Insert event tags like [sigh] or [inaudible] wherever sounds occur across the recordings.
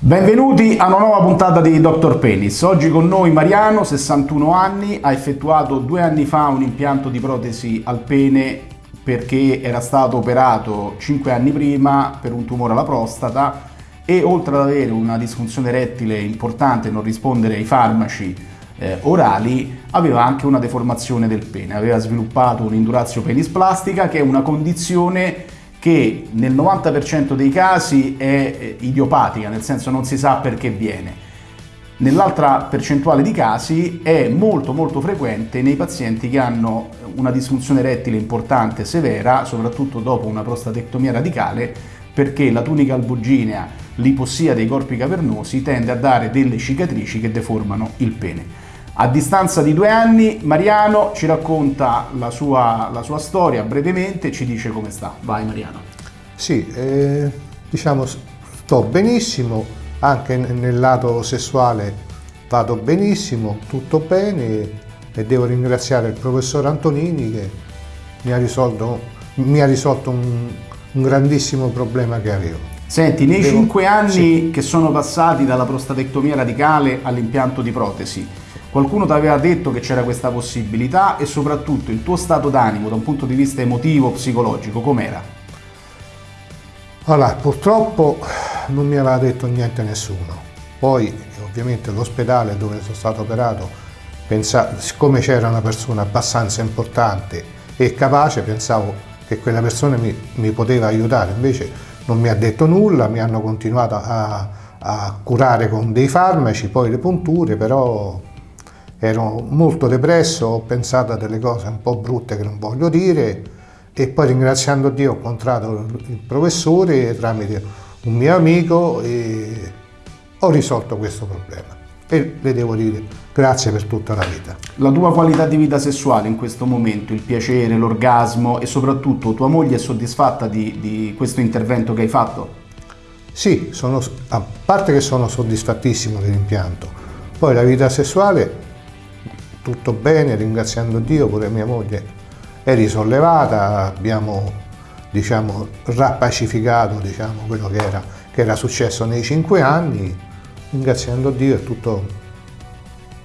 Benvenuti a una nuova puntata di Dr. Penis. Oggi con noi Mariano, 61 anni, ha effettuato due anni fa un impianto di protesi al pene perché era stato operato 5 anni prima per un tumore alla prostata e oltre ad avere una disfunzione rettile importante non rispondere ai farmaci eh, orali, aveva anche una deformazione del pene, aveva sviluppato un'indurazio penisplastica che è una condizione che nel 90% dei casi è eh, idiopatica, nel senso non si sa perché viene. Nell'altra percentuale di casi è molto molto frequente nei pazienti che hanno una disfunzione rettile importante severa, soprattutto dopo una prostatectomia radicale, perché la tunica albuginea, l'ipossia dei corpi cavernosi, tende a dare delle cicatrici che deformano il pene. A distanza di due anni Mariano ci racconta la sua, la sua storia brevemente e ci dice come sta. Vai Mariano. Sì, eh, diciamo sto benissimo, anche nel lato sessuale vado benissimo, tutto bene e devo ringraziare il professor Antonini che mi ha risolto, mi ha risolto un, un grandissimo problema che avevo. Senti, nei devo... cinque anni sì. che sono passati dalla prostatectomia radicale all'impianto di protesi, Qualcuno ti aveva detto che c'era questa possibilità e soprattutto il tuo stato d'animo da un punto di vista emotivo, psicologico, com'era? Allora, purtroppo non mi aveva detto niente nessuno. Poi, ovviamente, l'ospedale dove sono stato operato, pensavo, siccome c'era una persona abbastanza importante e capace, pensavo che quella persona mi, mi poteva aiutare. Invece non mi ha detto nulla, mi hanno continuato a, a curare con dei farmaci, poi le punture, però ero molto depresso, ho pensato a delle cose un po' brutte che non voglio dire e poi ringraziando Dio ho incontrato il professore tramite un mio amico e ho risolto questo problema e le devo dire grazie per tutta la vita. La tua qualità di vita sessuale in questo momento, il piacere, l'orgasmo e soprattutto tua moglie è soddisfatta di, di questo intervento che hai fatto? Sì, sono, a parte che sono soddisfattissimo dell'impianto, poi la vita sessuale tutto bene, ringraziando Dio, pure mia moglie è risollevata, abbiamo diciamo, rappacificato diciamo, quello che era, che era, successo nei cinque anni, ringraziando Dio è, tutto,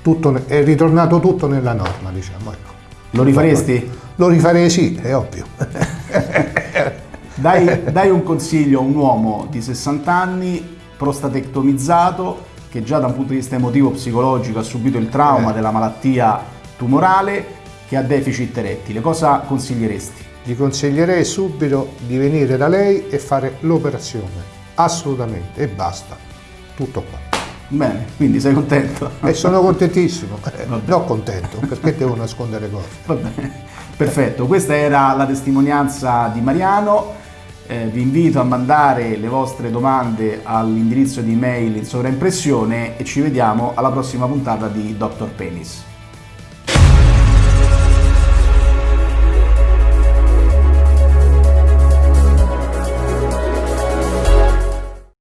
tutto, è ritornato tutto nella norma. Diciamo, ecco. Lo rifaresti? Lo rifarei sì, è ovvio. [laughs] dai, dai un consiglio a un uomo di 60 anni, prostatectomizzato, che già da un punto di vista emotivo psicologico ha subito il trauma eh. della malattia tumorale che ha deficit erettile. Cosa consiglieresti? Gli consiglierei subito di venire da lei e fare l'operazione, assolutamente, e basta. Tutto qua. Bene, quindi sei contento? E sono contentissimo, [laughs] eh, non contento, perché devo nascondere cose. Va bene, perfetto, questa era la testimonianza di Mariano. Eh, vi invito a mandare le vostre domande all'indirizzo di mail in sovraimpressione e ci vediamo alla prossima puntata di Dr. Penis.